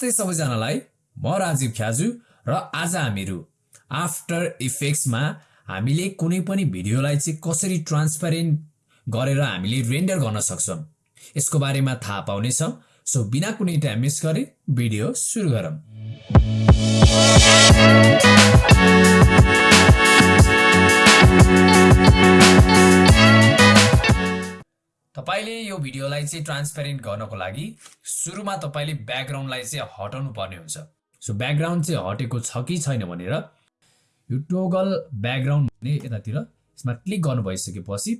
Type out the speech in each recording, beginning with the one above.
नमस्ते सबैजनालाई। म राजीव ख्याजु र आज हामीहरू आफ्टर इफेक्ट्समा हामीले कुनै पनि भिडियोलाई चाहिँ कसरी ट्रान्सप्यारेन्ट गरेर हामीले रेन्डर गर्न सक्छौँ यसको बारेमा थाहा पाउनेछौँ। सो बिना कुनै टाइम मिस गरी भिडियो सुरु गरौँ। तपाईँले यो भिडियोलाई चाहिँ ट्रान्सपेरेन्ट गर्नको लागि सुरुमा तपाईँले ब्याकग्राउन्डलाई चाहिँ हटाउनु पर्ने हुन्छ। सो ब्याकग्राउन्ड चाहिँ हटेको छ कि छैन भनेर यो टोगल ब्याकग्राउन्ड भन्ने यतातिर यसमा क्लिक गर्नु भइसकेपछि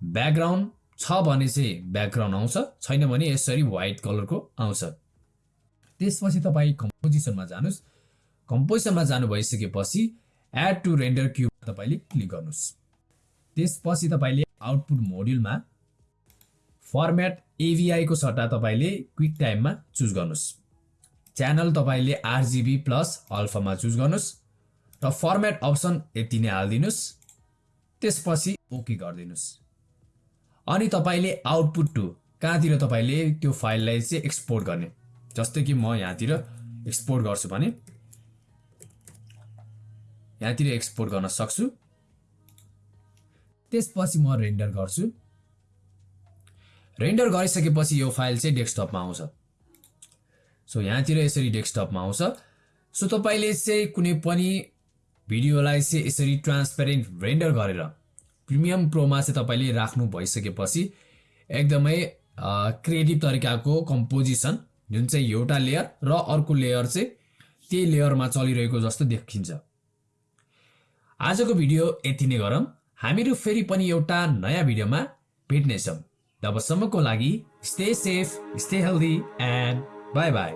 ब्याकग्राउन्ड छ भने चाहिँ ब्याकग्राउन्ड आउँछ छैन भने यसरी व्हाइट कलरको आउँछ। त्यसपछि तपाईँ कम्पोजिसनमा जानुहोस्। कम्पोजिसनमा जानु भइसकेपछि एड टु रेन्डर क्युबमा तपाईँले क्लिक गर्नुहोस्। त्यसपछि तपाईँले आउटपुट मोड्युलमा फर्मेट एभिआईको सट्टा तपाईँले क्विक टाइममा चुज गर्नुहोस्। च्यानल तपाईँले आरजिबी प्लस अल्फामा चुज गर्नुहोस् र फर्मेट अप्सन यति नै हालिदिनुहोस्। त्यसपछि ओके गरिदिनुहोस्। अनि तपाईँले आउटपुट टु कहाँतिर तपाईँले त्यो फाइललाई चाहिँ एक्सपोर्ट गर्ने? जस्तै कि म यहाँतिर एक्सपोर्ट गर्छु भने यहाँतिर एक्सपोर्ट गर्न सक्छु। त्यसपछि म रेन्डर गर्छु। रेन्डर गरिसकेपछि यो फाइल चाहिँ डेस्कटपमा आउँछ। सो यहाँतिर यसरी डेस्कटपमा आउँछ। सो तपाईँले चाहिँ कुनै पनि भिडियोलाई चाहिँ यसरी ट्रान्सपेरेन्ट रेन्डर गरेर प्रिमियम प्रोमा चाहिँ तपाईँले राख्नु भइसकेपछि एकदमै क्रिएटिभ तरिकाको कम्पोजिसन जुन चाहिँ एउटा लेयर र अर्को लेयर चाहिँ त्यही लेयरमा चलिरहेको जस्तो देखिन्छ। आजको भिडियो यति नै गरौँ। हामीहरू फेरि पनि एउटा नयाँ भिडियोमा भेट्नेछौँ। तबसम्मको लागि stay safe stay healthy and bye bye